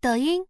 抖音